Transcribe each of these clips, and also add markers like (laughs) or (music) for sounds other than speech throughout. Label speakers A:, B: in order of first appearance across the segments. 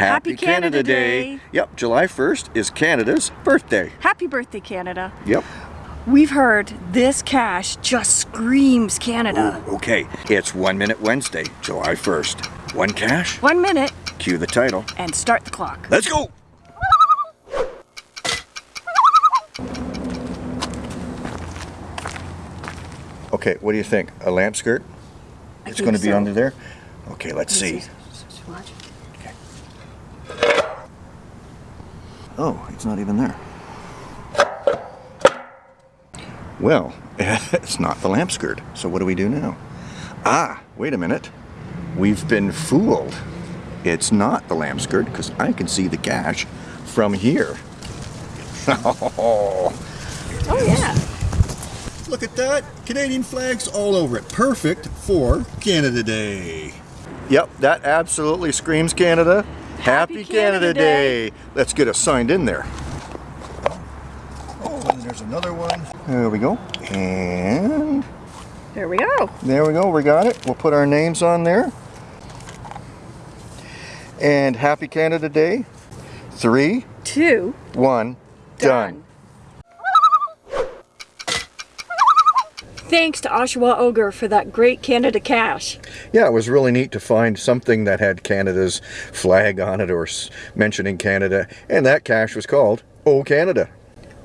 A: Happy Canada Day.
B: Yep, July 1st is Canada's birthday.
A: Happy birthday, Canada.
B: Yep.
A: We've heard this cache just screams Canada.
B: Ooh, okay, it's One Minute Wednesday, July 1st. One cache.
A: One minute
B: cue the title.
A: and start the clock.
B: Let's go! Okay, what do you think? A lamp skirt?
A: I
B: It's going to be
A: so.
B: under there? Okay, let's see.
A: Watch.
B: Oh, it's not even there. Well, (laughs) it's not the lamp skirt. So what do we do now? Ah, wait a minute. We've been fooled. It's not the lamp skirt because I can see the gash from here. oh, (laughs)
A: Oh yeah.
B: look at that. Canadian flags all over it. Perfect for Canada Day. Yep, that absolutely screams Canada. Happy,
A: Canada Day.
B: Let's get us signed in there. Oh, and there's another one. There we go. And
A: There we go.
B: there we go. We got it. We'll put our names on there. And Happy Canada Day. Three,
A: Two.
B: one, done.
A: Thanks to Oshawa Ogre for that great Canada cache.
B: Yeah, it was really neat to find something that had Canada's flag on it or mentioning Canada, and that cache was called Oh Canada.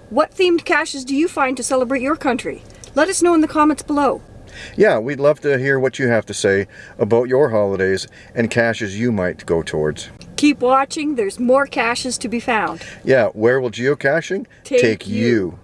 A: What themed caches do you find to celebrate your country? Let us know in the comments below.
B: Yeah, we'd love to hear what you have to say about your holidays and caches you might go towards.
A: Keep watching, there's more caches to be found.
B: Yeah, where will geocaching
A: Take you.
B: you?